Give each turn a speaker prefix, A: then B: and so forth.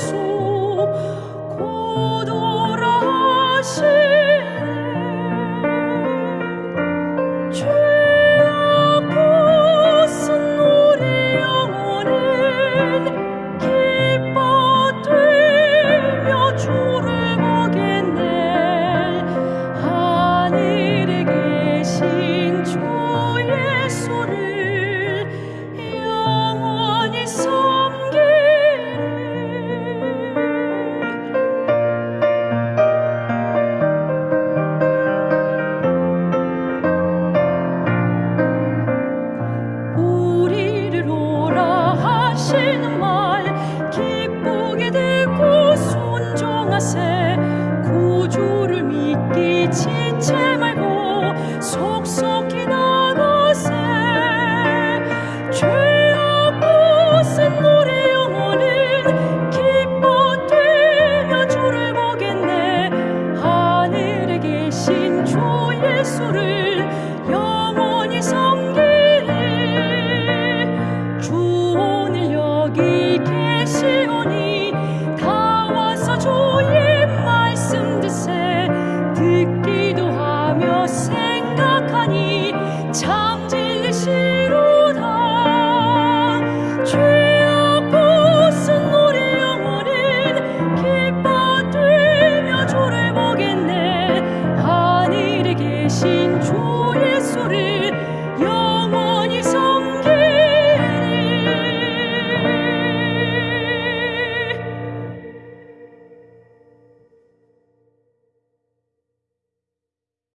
A: soul. 하시는 말 기쁘게 되고 순종하세. 구주를 믿기 지체 말고 속속히 나가세. 죄악 벗은 우리 영혼은 기뻐 뛰며 주를 보겠네. 하늘에 계신 주 예수를 생각하니 참 진리시로다 죄악 부순 우리 영혼은 기뻐 뛰며 주를 보겠네. 하늘에 계신 주 예수를